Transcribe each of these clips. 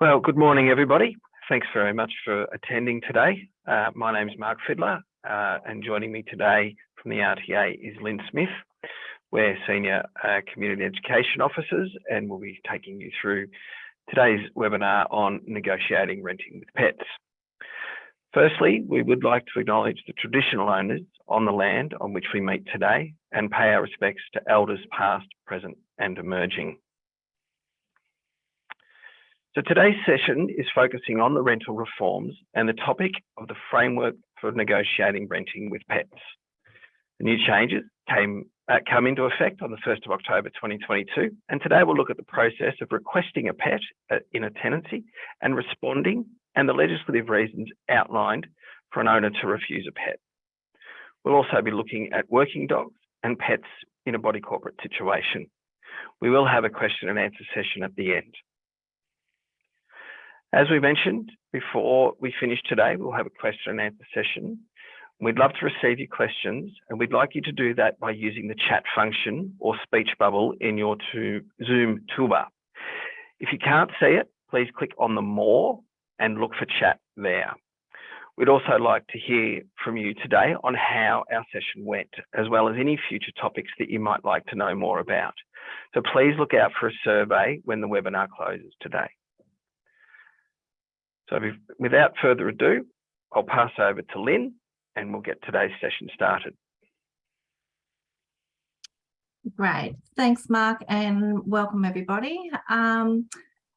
Well, good morning, everybody. Thanks very much for attending today. Uh, my name is Mark Fiddler, uh, and joining me today from the RTA is Lynn Smith. We're Senior uh, Community Education Officers, and we'll be taking you through today's webinar on negotiating renting with pets. Firstly, we would like to acknowledge the traditional owners on the land on which we meet today and pay our respects to elders past, present and emerging. So today's session is focusing on the rental reforms and the topic of the framework for negotiating renting with pets. The new changes came uh, come into effect on the 1st of October 2022 and today we'll look at the process of requesting a pet uh, in a tenancy and responding and the legislative reasons outlined for an owner to refuse a pet. We'll also be looking at working dogs and pets in a body corporate situation. We will have a question and answer session at the end. As we mentioned before we finish today, we'll have a question and answer session. We'd love to receive your questions and we'd like you to do that by using the chat function or speech bubble in your to Zoom toolbar. If you can't see it, please click on the more and look for chat there. We'd also like to hear from you today on how our session went, as well as any future topics that you might like to know more about. So please look out for a survey when the webinar closes today. So without further ado, I'll pass over to Lynn and we'll get today's session started. Great. Thanks, Mark, and welcome everybody. Um,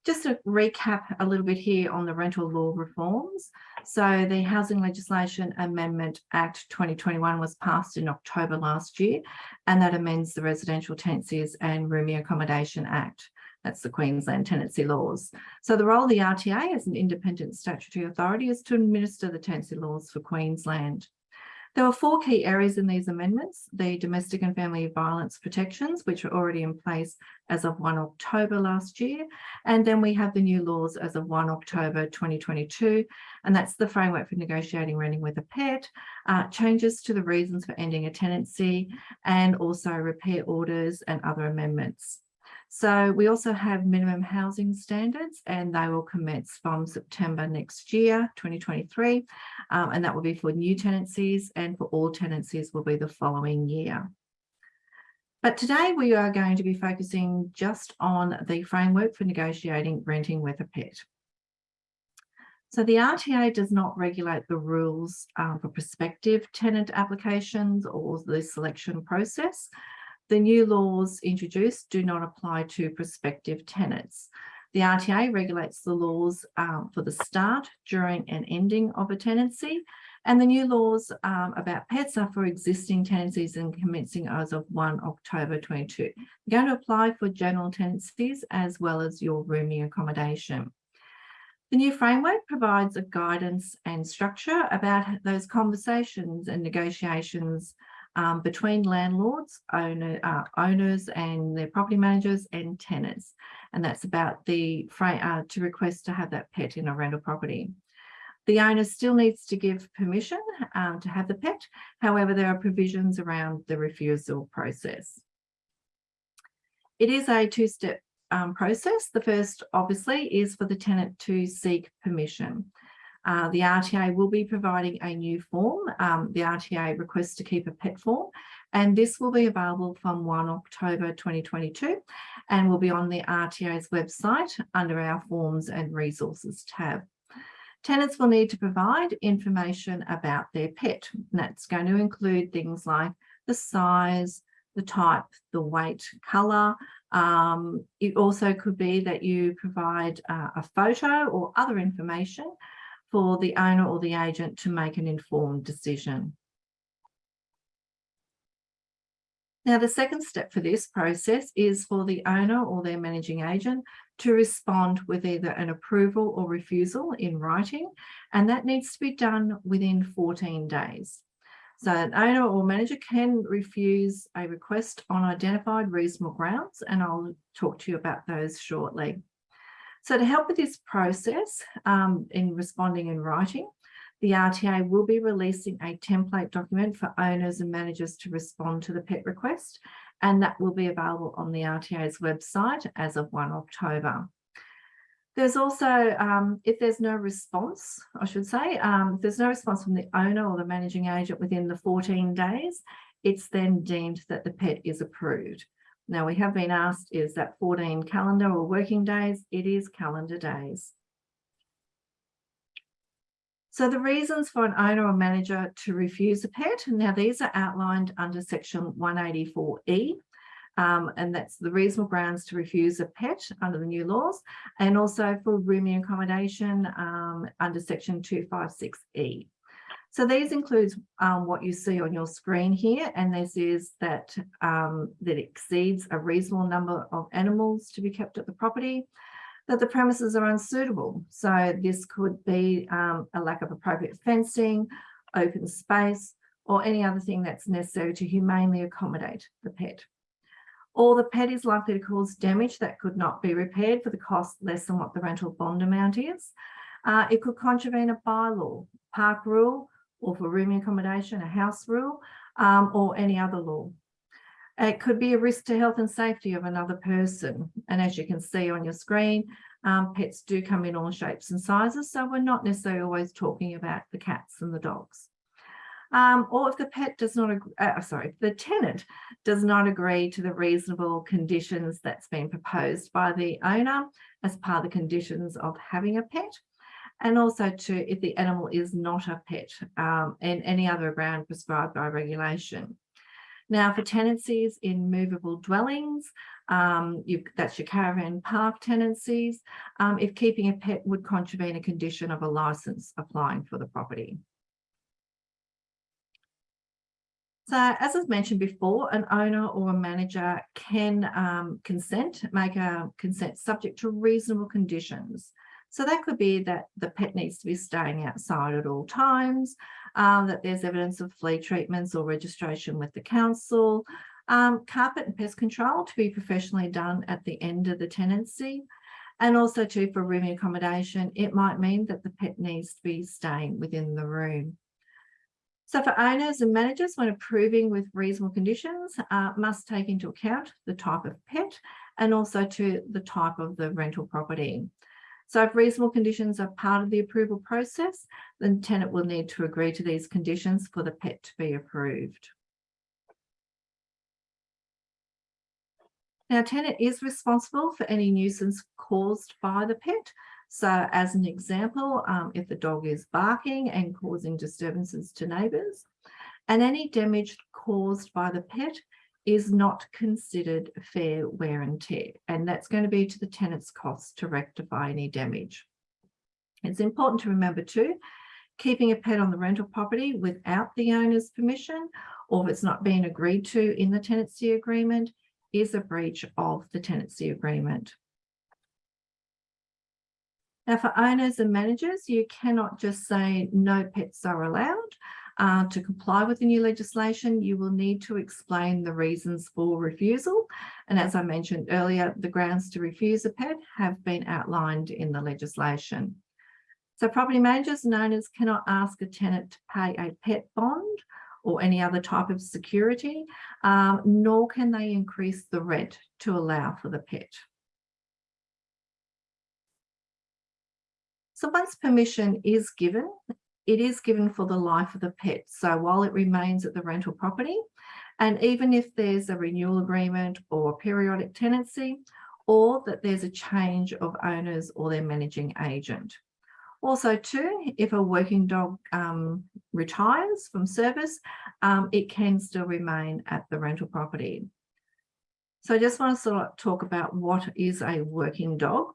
just to recap a little bit here on the rental law reforms. So the Housing Legislation Amendment Act 2021 was passed in October last year, and that amends the Residential Tenancies and Rooming Accommodation Act. That's the Queensland tenancy laws. So the role of the RTA as an independent statutory authority is to administer the tenancy laws for Queensland. There were four key areas in these amendments, the domestic and family violence protections, which are already in place as of 1 October last year. And then we have the new laws as of 1 October 2022, and that's the framework for negotiating renting with a pet, uh, changes to the reasons for ending a tenancy, and also repair orders and other amendments. So we also have minimum housing standards and they will commence from September next year, 2023. Um, and that will be for new tenancies and for all tenancies will be the following year. But today we are going to be focusing just on the framework for negotiating renting with a pet. So the RTA does not regulate the rules um, for prospective tenant applications or the selection process. The new laws introduced do not apply to prospective tenants. The RTA regulates the laws um, for the start, during and ending of a tenancy. And the new laws um, about pets are for existing tenancies and commencing as of 1 October 22. They're going to apply for general tenancies as well as your rooming accommodation. The new framework provides a guidance and structure about those conversations and negotiations um, between landlords, owner, uh, owners and their property managers and tenants. And that's about the uh, to request to have that pet in a rental property. The owner still needs to give permission um, to have the pet. However, there are provisions around the refusal process. It is a two-step um, process. The first, obviously, is for the tenant to seek permission. Uh, the RTA will be providing a new form, um, the RTA request to keep a pet form, and this will be available from 1 October 2022 and will be on the RTA's website under our forms and resources tab. Tenants will need to provide information about their pet. And that's going to include things like the size, the type, the weight, colour. Um, it also could be that you provide uh, a photo or other information for the owner or the agent to make an informed decision. Now, the second step for this process is for the owner or their managing agent to respond with either an approval or refusal in writing, and that needs to be done within 14 days. So an owner or manager can refuse a request on identified reasonable grounds, and I'll talk to you about those shortly. So to help with this process um, in responding in writing, the RTA will be releasing a template document for owners and managers to respond to the PET request, and that will be available on the RTA's website as of 1 October. There's also, um, if there's no response, I should say, um, if there's no response from the owner or the managing agent within the 14 days, it's then deemed that the pet is approved. Now we have been asked, is that 14 calendar or working days? It is calendar days. So the reasons for an owner or manager to refuse a pet, now these are outlined under section 184E, um, and that's the reasonable grounds to refuse a pet under the new laws, and also for rooming accommodation um, under section 256E. So these includes um, what you see on your screen here, and this is that um, that exceeds a reasonable number of animals to be kept at the property, that the premises are unsuitable. So this could be um, a lack of appropriate fencing, open space, or any other thing that's necessary to humanely accommodate the pet. Or the pet is likely to cause damage that could not be repaired for the cost less than what the rental bond amount is. Uh, it could contravene a bylaw, park rule, or for rooming accommodation, a house rule, um, or any other law. It could be a risk to health and safety of another person. And as you can see on your screen, um, pets do come in all shapes and sizes. So we're not necessarily always talking about the cats and the dogs. Um, or if the pet does not, uh, sorry, the tenant does not agree to the reasonable conditions that's been proposed by the owner as part of the conditions of having a pet, and also to if the animal is not a pet um, and any other ground prescribed by regulation. Now for tenancies in movable dwellings, um, you, that's your caravan park tenancies, um, if keeping a pet would contravene a condition of a licence applying for the property. So as I've mentioned before, an owner or a manager can um, consent, make a consent subject to reasonable conditions. So that could be that the pet needs to be staying outside at all times, um, that there's evidence of flea treatments or registration with the council, um, carpet and pest control to be professionally done at the end of the tenancy. And also too for rooming accommodation, it might mean that the pet needs to be staying within the room. So for owners and managers, when approving with reasonable conditions, uh, must take into account the type of pet and also to the type of the rental property. So if reasonable conditions are part of the approval process, then tenant will need to agree to these conditions for the pet to be approved. Now, tenant is responsible for any nuisance caused by the pet. So as an example, um, if the dog is barking and causing disturbances to neighbours, and any damage caused by the pet is not considered fair wear and tear, and that's going to be to the tenant's cost to rectify any damage. It's important to remember too, keeping a pet on the rental property without the owner's permission, or if it's not being agreed to in the tenancy agreement, is a breach of the tenancy agreement. Now for owners and managers, you cannot just say no pets are allowed. Uh, to comply with the new legislation, you will need to explain the reasons for refusal. And as I mentioned earlier, the grounds to refuse a pet have been outlined in the legislation. So property managers and owners cannot ask a tenant to pay a pet bond or any other type of security, um, nor can they increase the rent to allow for the pet. So once permission is given, it is given for the life of the pet. So while it remains at the rental property, and even if there's a renewal agreement or periodic tenancy, or that there's a change of owners or their managing agent. Also too, if a working dog um, retires from service, um, it can still remain at the rental property. So I just want to sort of talk about what is a working dog.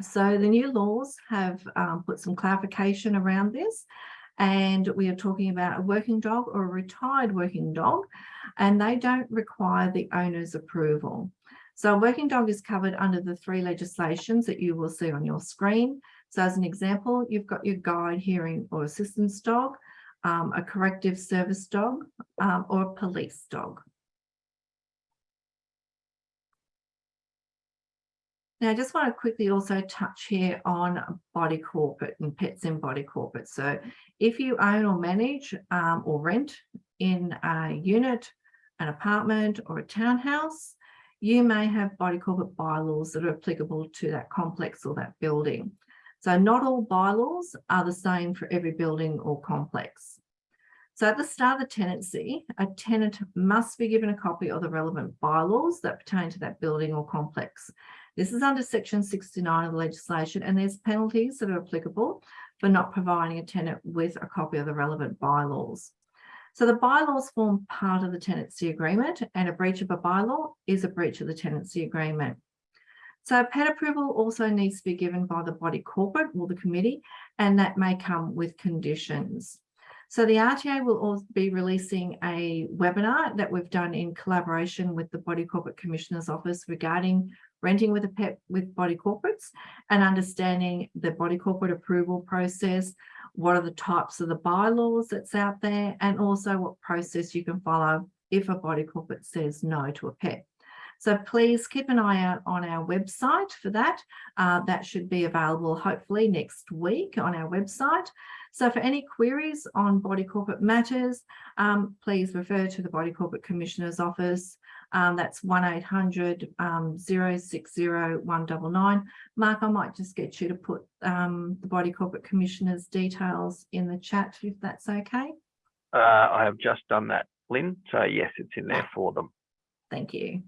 So the new laws have um, put some clarification around this and we are talking about a working dog or a retired working dog and they don't require the owner's approval. So a working dog is covered under the three legislations that you will see on your screen. So as an example, you've got your guide hearing or assistance dog, um, a corrective service dog um, or a police dog. Now, I just want to quickly also touch here on body corporate and pets in body corporate. So if you own or manage um, or rent in a unit, an apartment or a townhouse, you may have body corporate bylaws that are applicable to that complex or that building. So not all bylaws are the same for every building or complex. So at the start of the tenancy, a tenant must be given a copy of the relevant bylaws that pertain to that building or complex. This is under section 69 of the legislation and there's penalties that are applicable for not providing a tenant with a copy of the relevant bylaws. So the bylaws form part of the tenancy agreement and a breach of a bylaw is a breach of the tenancy agreement. So PET approval also needs to be given by the body corporate or the committee, and that may come with conditions. So the RTA will also be releasing a webinar that we've done in collaboration with the Body Corporate Commissioner's Office regarding renting with a PET with body corporates and understanding the body corporate approval process, what are the types of the bylaws that's out there, and also what process you can follow if a body corporate says no to a PET. So please keep an eye out on our website for that. Uh, that should be available hopefully next week on our website. So for any queries on body corporate matters, um, please refer to the Body Corporate Commissioner's Office. Um, that's 1800 um, 060 199. Mark, I might just get you to put um, the Body Corporate Commissioner's details in the chat if that's okay. Uh, I have just done that, Lynn. So yes, it's in there for them. Thank you.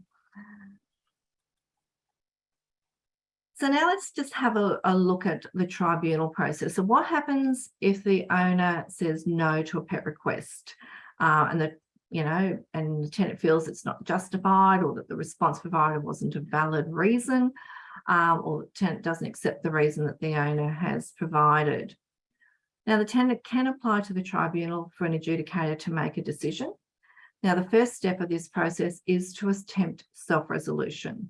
So now let's just have a, a, look at the tribunal process. So what happens if the owner says no to a pet request uh, and the you know, and the tenant feels it's not justified or that the response provided wasn't a valid reason um, or the tenant doesn't accept the reason that the owner has provided. Now the tenant can apply to the tribunal for an adjudicator to make a decision. Now the first step of this process is to attempt self-resolution.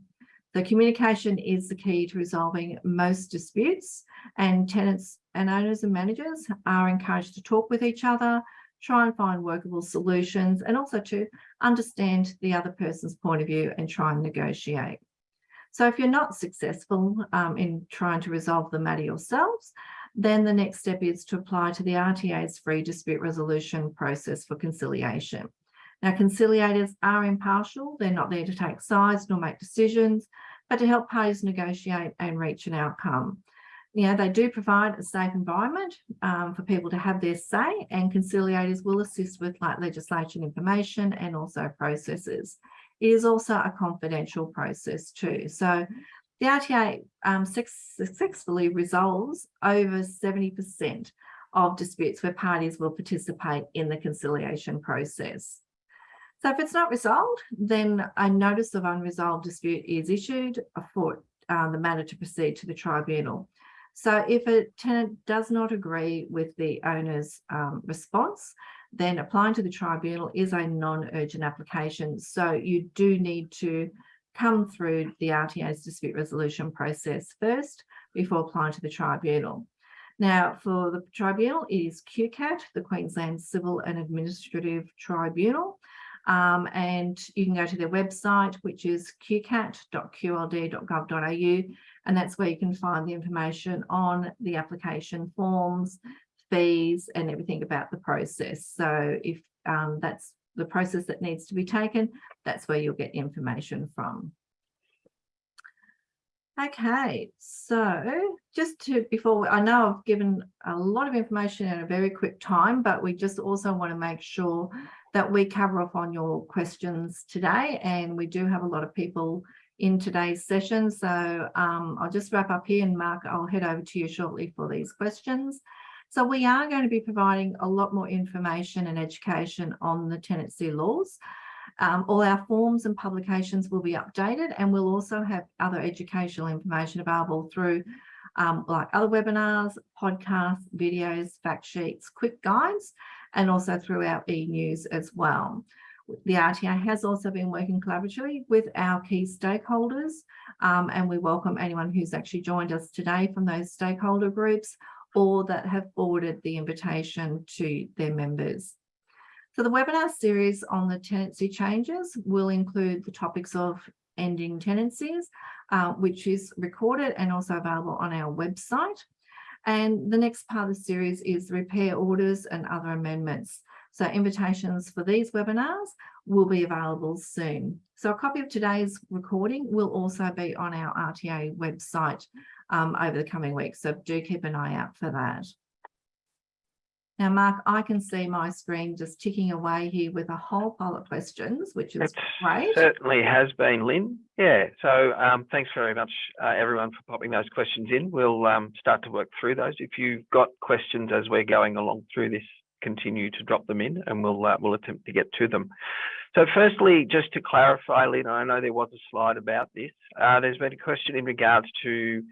The communication is the key to resolving most disputes and tenants and owners and managers are encouraged to talk with each other, try and find workable solutions and also to understand the other person's point of view and try and negotiate. So if you're not successful um, in trying to resolve the matter yourselves, then the next step is to apply to the RTA's free dispute resolution process for conciliation. Now, conciliators are impartial. They're not there to take sides nor make decisions, but to help parties negotiate and reach an outcome. You know, they do provide a safe environment um, for people to have their say and conciliators will assist with like legislation information and also processes. It is also a confidential process too. So the RTA um, successfully resolves over 70% of disputes where parties will participate in the conciliation process. So if it's not resolved, then a notice of unresolved dispute is issued for uh, the matter to proceed to the tribunal. So if a tenant does not agree with the owner's um, response, then applying to the tribunal is a non-urgent application. So you do need to come through the RTA's dispute resolution process first before applying to the tribunal. Now, for the tribunal, it is QCAT, the Queensland Civil and Administrative Tribunal. Um, and you can go to their website, which is qcat.qld.gov.au, and that's where you can find the information on the application forms, fees, and everything about the process. So if um, that's the process that needs to be taken, that's where you'll get information from. Okay, so just to before I know I've given a lot of information in a very quick time, but we just also want to make sure that we cover off on your questions today. And we do have a lot of people in today's session. So um, I'll just wrap up here and Mark, I'll head over to you shortly for these questions. So we are going to be providing a lot more information and education on the tenancy laws. Um, all our forms and publications will be updated and we'll also have other educational information available through um, like other webinars, podcasts, videos, fact sheets, quick guides, and also through our e-news as well. The RTA has also been working collaboratively with our key stakeholders um, and we welcome anyone who's actually joined us today from those stakeholder groups or that have forwarded the invitation to their members. So the webinar series on the tenancy changes will include the topics of ending tenancies, uh, which is recorded and also available on our website. And the next part of the series is repair orders and other amendments. So invitations for these webinars will be available soon. So a copy of today's recording will also be on our RTA website um, over the coming weeks. So do keep an eye out for that. Now, Mark, I can see my screen just ticking away here with a whole pile of questions, which is It great. certainly has been, Lynn. Yeah, so um, thanks very much, uh, everyone, for popping those questions in. We'll um, start to work through those. If you've got questions as we're going along through this, continue to drop them in and we'll, uh, we'll attempt to get to them. So firstly, just to clarify, Lynn, I know there was a slide about this. Uh, there's been a question in regards to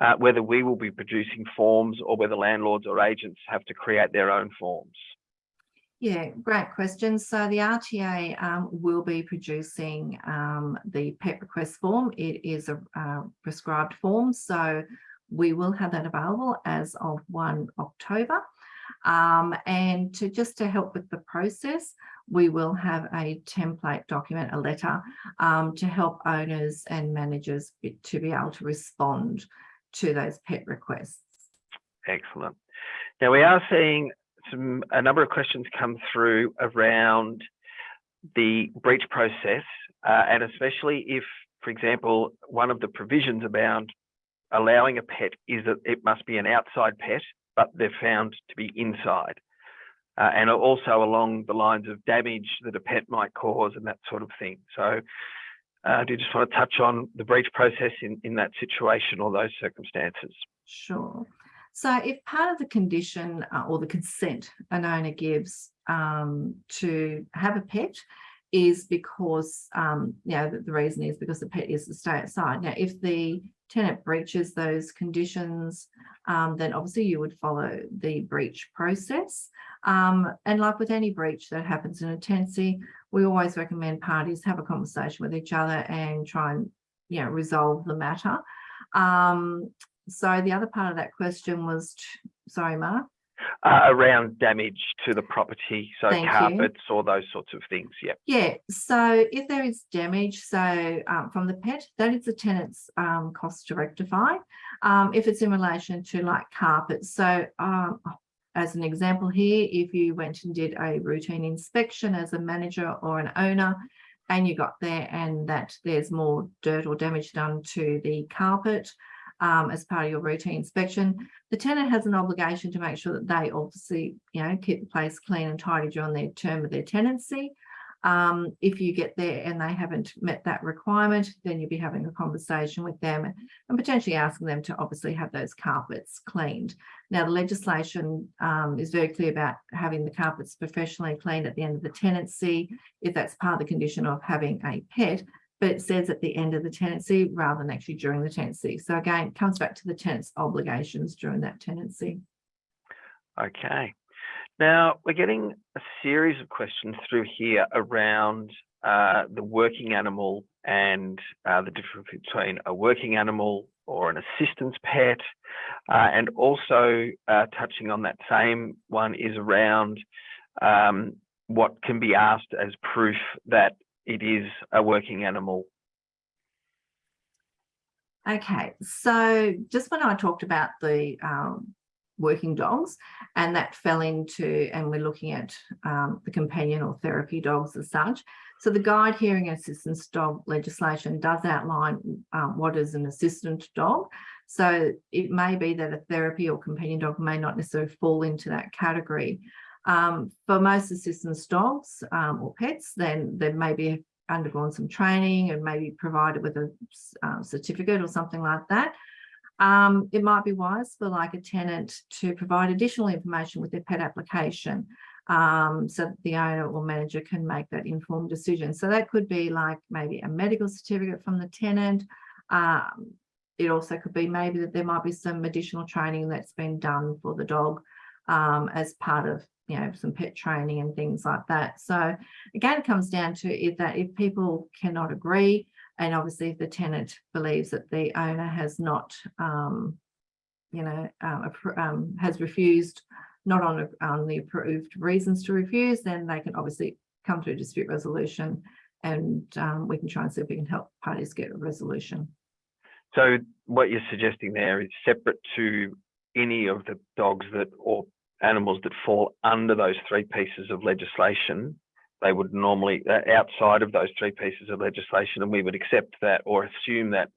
uh, whether we will be producing forms or whether landlords or agents have to create their own forms. Yeah, great question. So the RTA um, will be producing um, the PET request form. It is a uh, prescribed form, so we will have that available as of 1 October. Um, and to just to help with the process, we will have a template document, a letter, um, to help owners and managers to be able to respond to those PET requests. Excellent. Now we are seeing some a number of questions come through around the breach process, uh, and especially if, for example, one of the provisions about allowing a pet is that it must be an outside pet, but they're found to be inside. Uh, and also along the lines of damage that a pet might cause and that sort of thing. So uh, do you just want to touch on the breach process in, in that situation or those circumstances? Sure. So if part of the condition uh, or the consent an owner gives um, to have a pet is because, um, you know, the, the reason is because the pet is to stay outside. Now, if the tenant breaches those conditions, um, then obviously you would follow the breach process. Um, and like with any breach that happens in a tenancy, we always recommend parties have a conversation with each other and try and, you know, resolve the matter. Um, so the other part of that question was, sorry, Mark. Uh, around damage to the property, so Thank you. carpets or those sorts of things. Yeah. Yeah, so if there is damage, so um, from the pet, that is the tenant's um, cost to rectify. Um, if it's in relation to like carpets, so um, as an example here, if you went and did a routine inspection as a manager or an owner, and you got there and that there's more dirt or damage done to the carpet, um, as part of your routine inspection. The tenant has an obligation to make sure that they obviously, you know, keep the place clean and tidy during their term of their tenancy. Um, if you get there and they haven't met that requirement, then you'll be having a conversation with them and potentially asking them to obviously have those carpets cleaned. Now, the legislation um, is very clear about having the carpets professionally cleaned at the end of the tenancy, if that's part of the condition of having a pet, but it says at the end of the tenancy rather than actually during the tenancy. So again, it comes back to the tenant's obligations during that tenancy. Okay. Now we're getting a series of questions through here around uh, the working animal and uh, the difference between a working animal or an assistance pet, uh, and also uh, touching on that same one is around um, what can be asked as proof that it is a working animal. Okay, so just when I talked about the um, working dogs and that fell into, and we're looking at um, the companion or therapy dogs as such. So the guide hearing assistance dog legislation does outline um, what is an assistant dog. So it may be that a therapy or companion dog may not necessarily fall into that category. Um, for most assistance dogs um, or pets, then they may be undergone some training and maybe provided with a um, certificate or something like that. Um, it might be wise for like a tenant to provide additional information with their pet application um, so that the owner or manager can make that informed decision. So that could be like maybe a medical certificate from the tenant. Um, it also could be maybe that there might be some additional training that's been done for the dog um, as part of you know some pet training and things like that so again it comes down to if that if people cannot agree and obviously if the tenant believes that the owner has not um, you know um, um, has refused not on, on the approved reasons to refuse then they can obviously come to a dispute resolution and um, we can try and see if we can help parties get a resolution. So what you're suggesting there is separate to any of the dogs that or animals that fall under those three pieces of legislation, they would normally, uh, outside of those three pieces of legislation, and we would accept that or assume that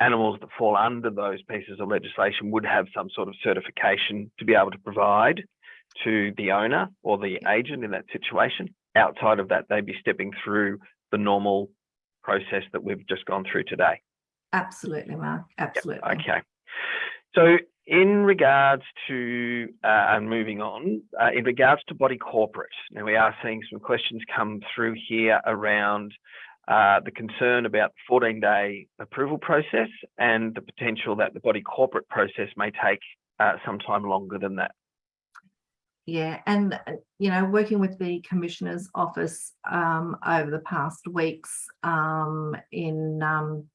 animals that fall under those pieces of legislation would have some sort of certification to be able to provide to the owner or the agent in that situation. Outside of that, they'd be stepping through the normal process that we've just gone through today. Absolutely, Mark, absolutely. Okay. So in regards to, uh, moving on, uh, in regards to body corporate, now we are seeing some questions come through here around uh, the concern about the 14 day approval process and the potential that the body corporate process may take uh, some time longer than that. Yeah, and uh, you know, working with the Commissioner's Office um, over the past weeks um, in um,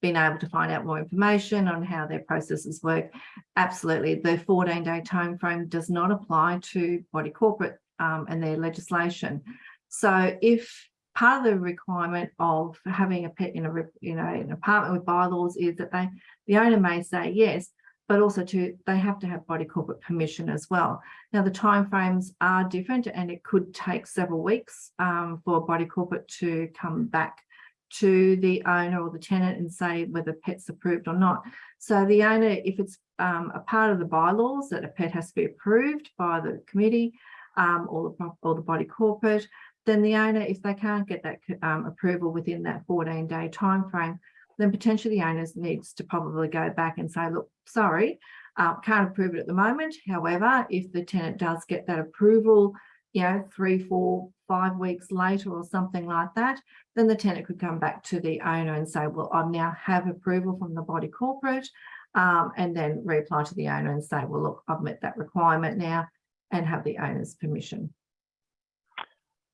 being able to find out more information on how their processes work, absolutely, the 14 day timeframe does not apply to body corporate um, and their legislation. So if part of the requirement of having a pet in a you know an apartment with bylaws is that they the owner may say yes, but also to they have to have body corporate permission as well. Now the timeframes are different and it could take several weeks um, for body corporate to come back to the owner or the tenant and say whether pet's approved or not. So the owner, if it's um, a part of the bylaws that a pet has to be approved by the committee um, or, the, or the body corporate, then the owner, if they can't get that um, approval within that 14 day time frame, then potentially the owner needs to probably go back and say, look, sorry, uh, can't approve it at the moment. However, if the tenant does get that approval, you know, three, four, five weeks later or something like that, then the tenant could come back to the owner and say, well, I now have approval from the body corporate, um, and then reply to the owner and say, well, look, I've met that requirement now and have the owner's permission.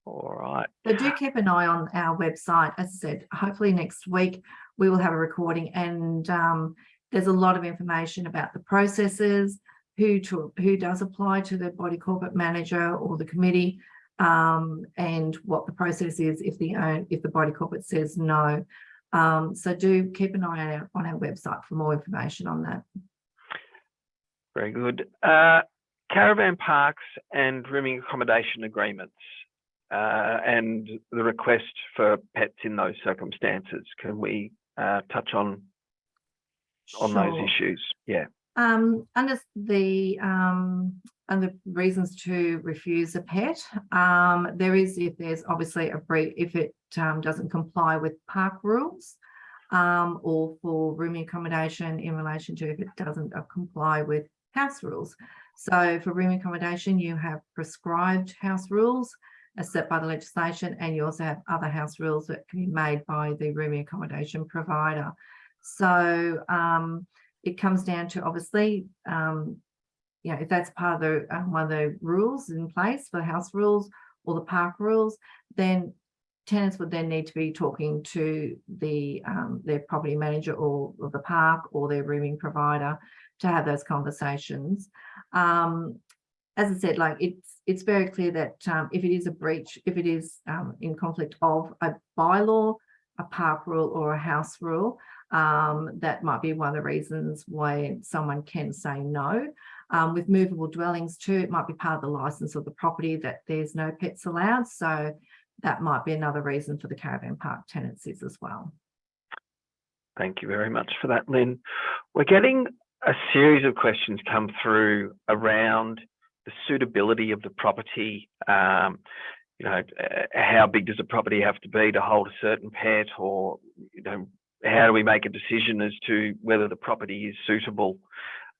All right. So do keep an eye on our website. As I said, hopefully next week we will have a recording and um, there's a lot of information about the processes, who to who does apply to the body corporate manager or the committee, um, and what the process is if the own if the body corporate says no. Um, so do keep an eye out on our website for more information on that. Very good. Uh, caravan parks and rooming accommodation agreements uh, and the request for pets in those circumstances. Can we uh, touch on on those issues? Yeah. Um, under the um, under reasons to refuse a pet, um, there is if there's obviously a breach if it um, doesn't comply with park rules, um, or for rooming accommodation in relation to if it doesn't uh, comply with house rules. So for rooming accommodation, you have prescribed house rules as set by the legislation, and you also have other house rules that can be made by the rooming accommodation provider. So um, it comes down to obviously, um, you know, if that's part of the um, one of the rules in place for the house rules or the park rules, then tenants would then need to be talking to the um, their property manager or, or the park or their rooming provider to have those conversations. Um, as I said, like it's it's very clear that um, if it is a breach, if it is um, in conflict of a bylaw, a park rule or a house rule, um, that might be one of the reasons why someone can say no. Um, with movable dwellings too, it might be part of the license of the property that there's no pets allowed. So that might be another reason for the caravan park tenancies as well. Thank you very much for that, Lynn. We're getting a series of questions come through around the suitability of the property. Um, you know, uh, how big does a property have to be to hold a certain pet, or you know, how do we make a decision as to whether the property is suitable?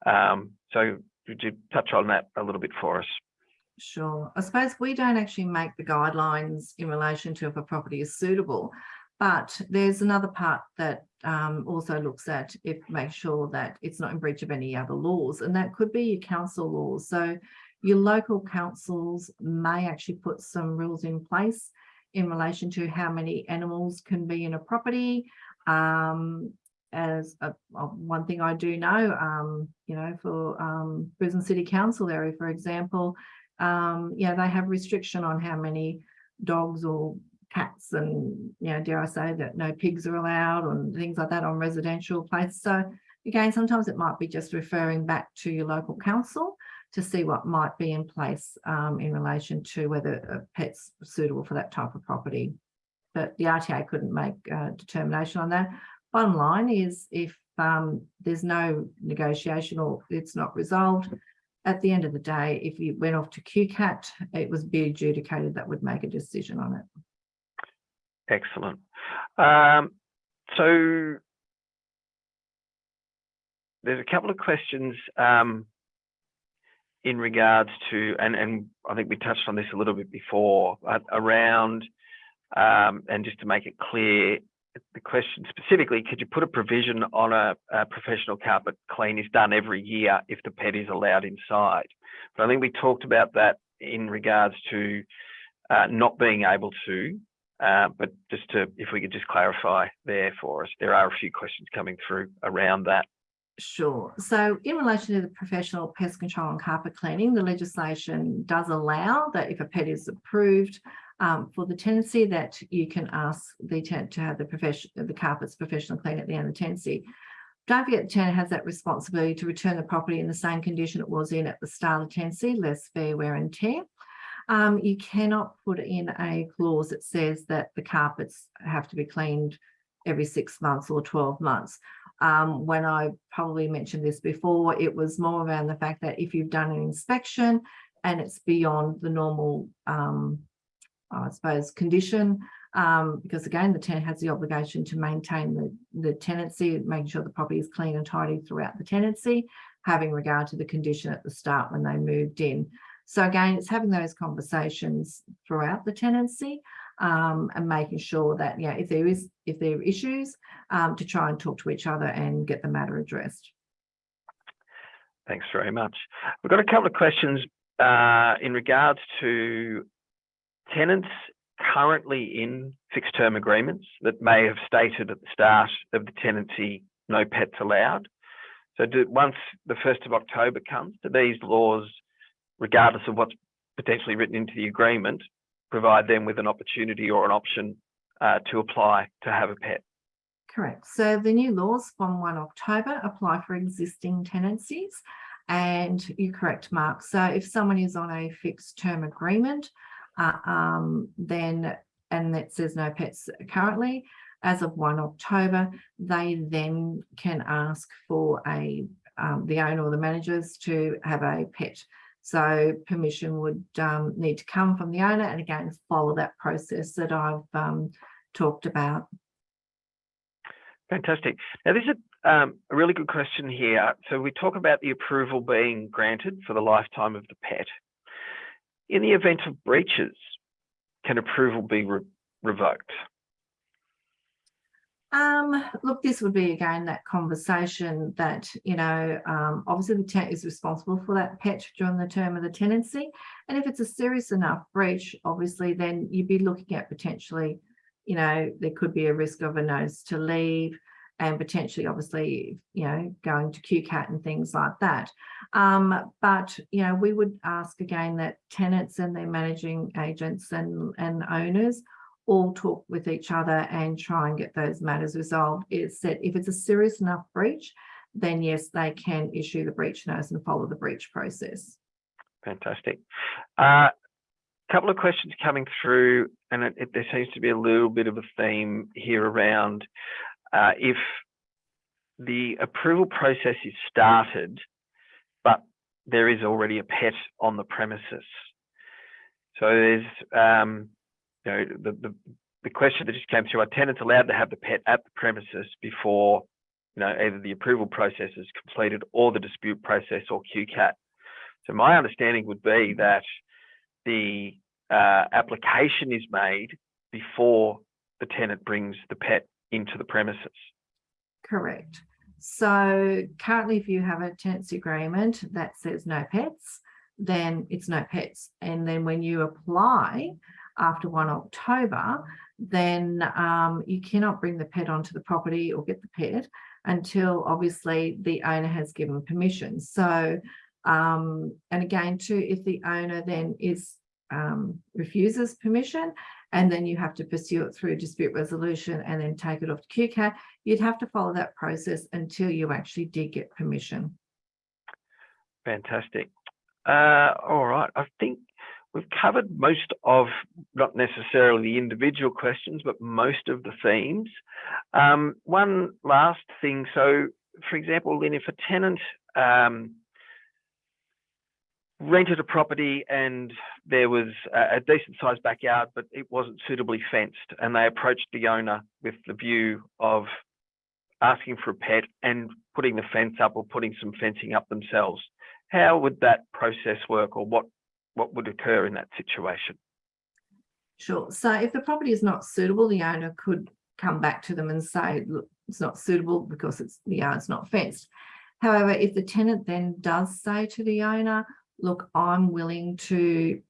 Um, so, could you touch on that a little bit for us? Sure. I suppose we don't actually make the guidelines in relation to if a property is suitable, but there's another part that um, also looks at if make sure that it's not in breach of any other laws, and that could be your council laws. So your local councils may actually put some rules in place in relation to how many animals can be in a property. Um, as a, a- one thing I do know, um, you know, for um, Brisbane City Council area, for example, um, yeah, they have restriction on how many dogs or cats and, you know, dare I say that no pigs are allowed and things like that on residential places. So again, sometimes it might be just referring back to your local council to see what might be in place um, in relation to whether a pet's suitable for that type of property. But the RTA couldn't make a determination on that. Bottom line is if um, there's no negotiation or it's not resolved, at the end of the day, if you went off to QCAT, it was be adjudicated that would make a decision on it. Excellent. Um, so there's a couple of questions um, in regards to, and, and I think we touched on this a little bit before, around, um, and just to make it clear, the question specifically, could you put a provision on a, a, professional carpet clean is done every year if the pet is allowed inside? But I think we talked about that in regards to uh, not being able to, uh, but just to, if we could just clarify there for us, there are a few questions coming through around that. Sure. So in relation to the professional pest control and carpet cleaning, the legislation does allow that if a pet is approved um, for the tenancy that you can ask the tenant to have the profession the carpets professional clean at the end of the tenancy. Don't the tenant has that responsibility to return the property in the same condition it was in at the start of the tenancy, less fair wear and tear. Um, you cannot put in a clause that says that the carpets have to be cleaned every six months or 12 months. Um, when I probably mentioned this before, it was more around the fact that if you've done an inspection and it's beyond the normal, um, I suppose, condition, um, because again, the tenant has the obligation to maintain the, the tenancy, making sure the property is clean and tidy throughout the tenancy, having regard to the condition at the start when they moved in. So again, it's having those conversations throughout the tenancy um, and making sure that, yeah, if there is, if there are issues, um, to try and talk to each other and get the matter addressed. Thanks very much. We've got a couple of questions uh, in regards to tenants currently in fixed term agreements that may have stated at the start of the tenancy, no pets allowed. So do, once the 1st of October comes, do these laws, regardless of what's potentially written into the agreement, provide them with an opportunity or an option uh, to apply to have a pet. Correct. So the new laws from 1 October apply for existing tenancies. And you're correct, Mark. So if someone is on a fixed term agreement, uh, um, then and that says no pets currently, as of 1 October, they then can ask for a um, the owner or the managers to have a pet. So permission would um, need to come from the owner and again follow that process that I've um, talked about. Fantastic. Now this is um, a really good question here. So we talk about the approval being granted for the lifetime of the pet. In the event of breaches, can approval be re revoked? Um, look, this would be again that conversation that, you know, um, obviously the tenant is responsible for that pet during the term of the tenancy. And if it's a serious enough breach, obviously, then you'd be looking at potentially, you know, there could be a risk of a notice to leave and potentially, obviously, you know, going to QCAT and things like that. Um, but, you know, we would ask again that tenants and their managing agents and, and owners all talk with each other and try and get those matters resolved. It's that if it's a serious enough breach, then yes, they can issue the breach notice and follow the breach process. Fantastic. A uh, couple of questions coming through, and it, it, there seems to be a little bit of a theme here around uh, if the approval process is started, but there is already a pet on the premises. So there's um, you know, the, the, the question that just came through, are tenants allowed to have the pet at the premises before, you know, either the approval process is completed or the dispute process or QCAT? So my understanding would be that the uh, application is made before the tenant brings the pet into the premises. Correct. So currently, if you have a tenancy agreement that says no pets, then it's no pets. And then when you apply after 1 October, then um, you cannot bring the pet onto the property or get the pet until obviously the owner has given permission. So, um, and again, too, if the owner then is um, refuses permission, and then you have to pursue it through dispute resolution and then take it off to QCAT, you'd have to follow that process until you actually did get permission. Fantastic. Uh, all right. I think we've covered most of, not necessarily the individual questions, but most of the themes. Um, one last thing. So, for example, Lynn, if a tenant um, rented a property and there was a, decent sized backyard, but it wasn't suitably fenced, and they approached the owner with the view of asking for a pet and putting the fence up or putting some fencing up themselves. How would that process work or what, what would occur in that situation? Sure. So if the property is not suitable, the owner could come back to them and say, look, it's not suitable because it's the yard's not fenced. However, if the tenant then does say to the owner, look, I'm willing to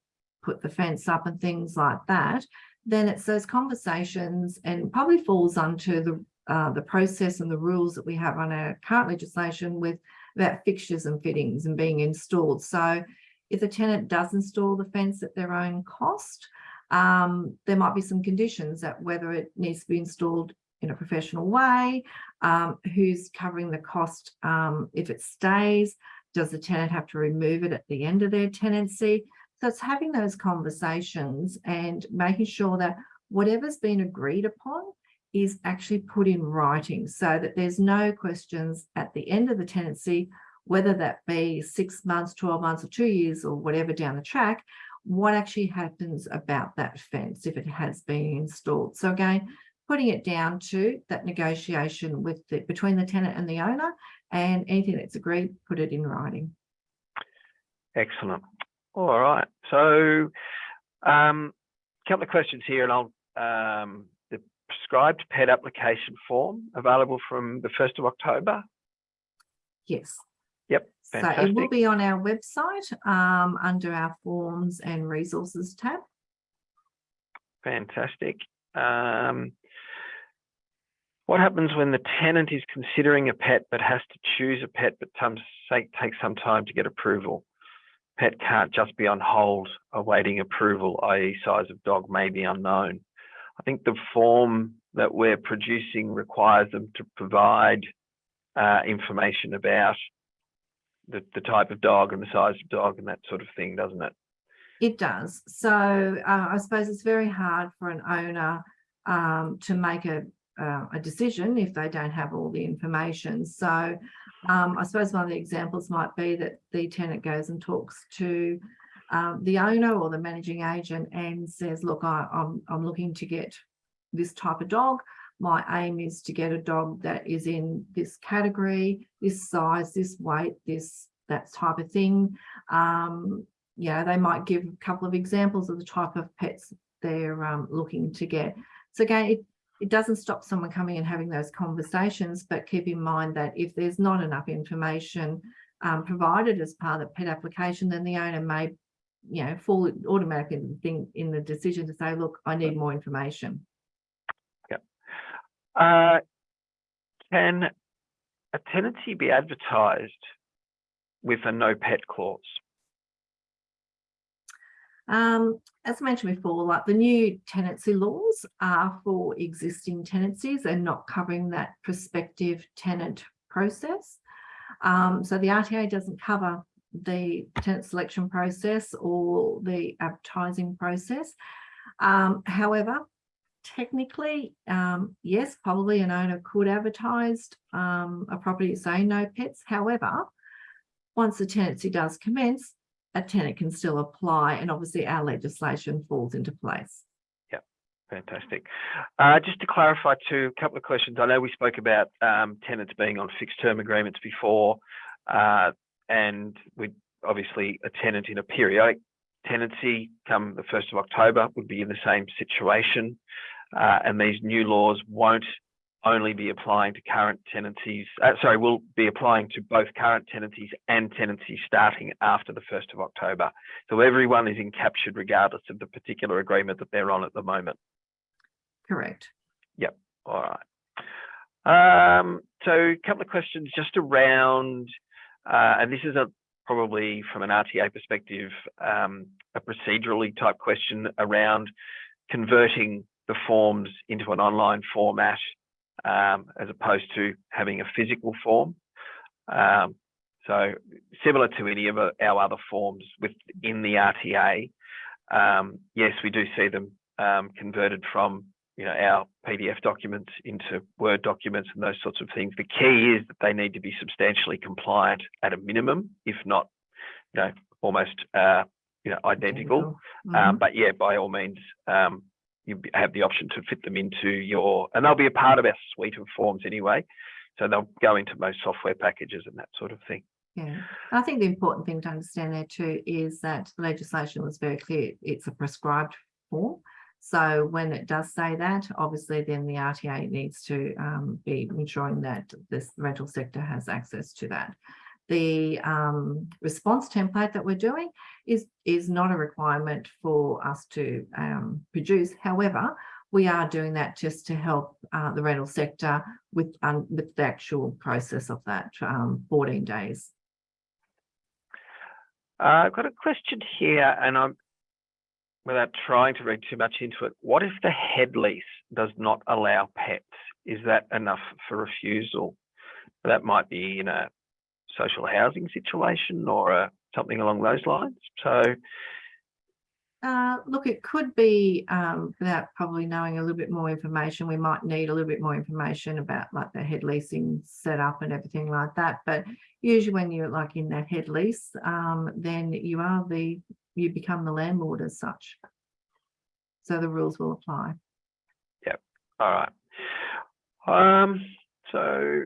put the fence up and things like that, then it's those conversations and probably falls onto the uh, the process and the rules that we have on our current legislation with about fixtures and fittings and being installed. So if the tenant does install the fence at their own cost, um, there might be some conditions that whether it needs to be installed in a professional way, um, who's covering the cost um, if it stays, does the tenant have to remove it at the end of their tenancy? So it's having those conversations and making sure that whatever's been agreed upon is actually put in writing so that there's no questions at the end of the tenancy, whether that be six months, 12 months or two years or whatever down the track, what actually happens about that fence if it has been installed. So again, putting it down to that negotiation with the, between the tenant and the owner and anything that's agreed, put it in writing. Excellent. All right. So um, a couple of questions here and I'll um, the prescribed pet application form available from the 1st of October? Yes. Yep. Fantastic. So it will be on our website um, under our forms and resources tab. Fantastic. Um, what happens when the tenant is considering a pet but has to choose a pet but some, say, takes some time to get approval? Pet can't just be on hold awaiting approval, i.e. size of dog may be unknown. I think the form that we're producing requires them to provide uh, information about the, the type of dog and the size of dog and that sort of thing, doesn't it? It does. So uh, I suppose it's very hard for an owner um, to make a, uh, a decision if they don't have all the information. So um, I suppose one of the examples might be that the tenant goes and talks to um, the owner or the managing agent and says, look, I, I'm, I'm looking to get this type of dog. My aim is to get a dog that is in this category, this size, this weight, this, that type of thing. Um, yeah, they might give a couple of examples of the type of pets they're um, looking to get. So again, it, it doesn't stop someone coming and having those conversations, but keep in mind that if there's not enough information um, provided as part of the pet application, then the owner may you know, fall automatically in in the decision to say, look, I need more information. Yeah. Uh, can a tenancy be advertised with a no pet clause? Um, as I mentioned before, like the new tenancy laws are for existing tenancies and not covering that prospective tenant process. Um, so the RTA doesn't cover the tenant selection process or the advertising process. Um, however, technically, um, yes, probably an owner could advertise um, a property saying no pets. However, once the tenancy does commence, a tenant can still apply and obviously our legislation falls into place. Yeah, fantastic. Uh, just to clarify too, a couple of questions. I know we spoke about um, tenants being on fixed term agreements before. Uh, and we obviously a tenant in a periodic tenancy come the 1st of October would be in the same situation. Uh, and these new laws won't only be applying to current tenancies, uh, sorry, will be applying to both current tenancies and tenancies starting after the 1st of October. So everyone is encaptured regardless of the particular agreement that they're on at the moment. Correct. Yep, all right. Um, so a couple of questions just around uh, and this is a probably from an RTA perspective, um, a procedurally type question around converting the forms into an online format um, as opposed to having a physical form. Um, So similar to any of our other forms within the RTA, um, yes, we do see them um, converted from you know our PDF documents into Word documents and those sorts of things. The key is that they need to be substantially compliant at a minimum, if not, you know, almost uh, you know identical. Mhm. Um, but yeah, by all means, um, you have the option to fit them into your, and they'll be a part of our suite of forms anyway. So they'll go into most software packages and that sort of thing. Yeah, I think the important thing to understand there too is that the legislation was very clear. It's a prescribed form. So when it does say that, obviously then the RTA needs to um, be ensuring that this rental sector has access to that. The um, response template that we're doing is, is not a requirement for us to um, produce. However, we are doing that just to help uh, the rental sector with, um, with the actual process of that um, 14 days. Uh, I've got a question here, and I'm without trying to read too much into it. What if the head lease does not allow pets? Is that enough for refusal? That might be in a social housing situation or uh something along those lines. So, Uh, look, it could be, um, without probably knowing a little bit more information, we might need a little bit more information about like the head leasing setup and everything like that. But usually when you're like in that head lease, um, then you are the, you become the landlord as such. So the rules will apply. Yep. All right. Um, so,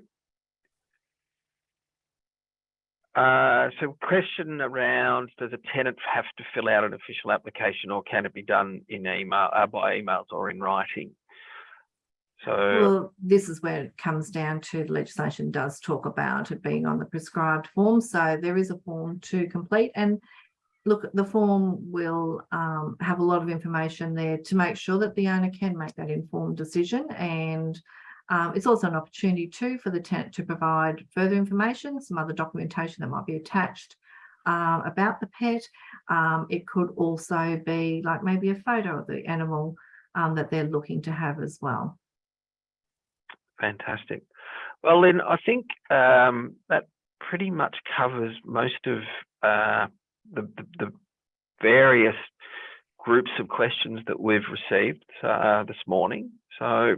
uh, so question around, does a tenant have to fill out an official application or can it be done in email, uh, by emails or in writing? So, Well, this is where it comes down to the legislation does talk about it being on the prescribed form. So there is a form to complete and look, the form will um, have a lot of information there to make sure that the owner can make that informed decision. And um, it's also an opportunity too for the tenant to provide further information, some other documentation that might be attached uh, about the pet. Um, it could also be like maybe a photo of the animal um, that they're looking to have as well. Fantastic. Well, then I think um, that pretty much covers most of uh, the, the, the various groups of questions that we've received uh, this morning. So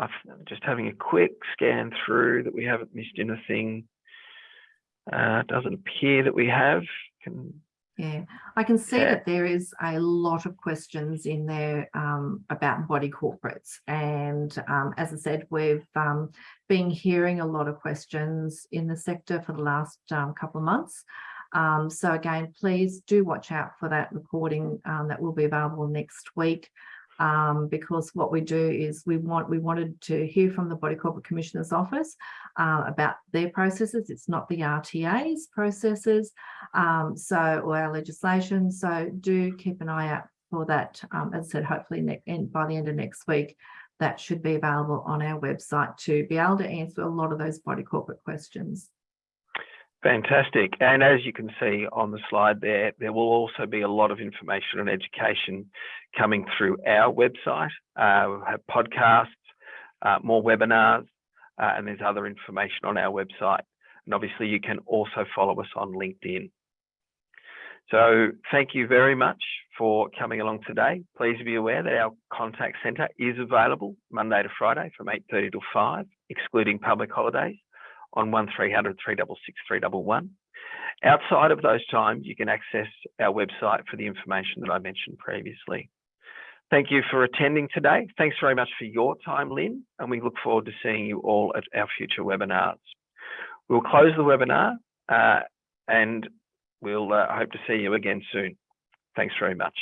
I'm just having a quick scan through that we haven't missed anything. Uh, doesn't appear that we have. Can, Yeah, I can see Yeah. that there is a lot of questions in there um, about body corporates. And um, as I said, we've um, been hearing a lot of questions in the sector for the last um, couple of months. Um, so again, please do watch out for that recording um, that will be available next week. Um, because what we do is we want we wanted to hear from the Body Corporate Commissioner's Office uh, about their processes. It's not the RTA's processes um, so or our legislation. So do keep an eye out for that. Um, as I said, hopefully by the end of next week, that should be available on our website to be able to answer a lot of those body corporate questions. Fantastic. And as you can see on the slide there, there will also be a lot of information and education coming through our website. Uh, we'll have podcasts, uh, more webinars, uh, and there's other information on our website. And obviously you can also follow us on LinkedIn. So thank you very much for coming along today. Please be aware that our contact centre is available Monday to Friday from 8.30 to 5, excluding public holidays on 1300 366 311. Outside of those times, you can access our website for the information that I mentioned previously. Thank you for attending today. Thanks very much for your time, Lynn, and we look forward to seeing you all at our future webinars. We'll close the webinar uh, and we'll uh, hope to see you again soon. Thanks very much.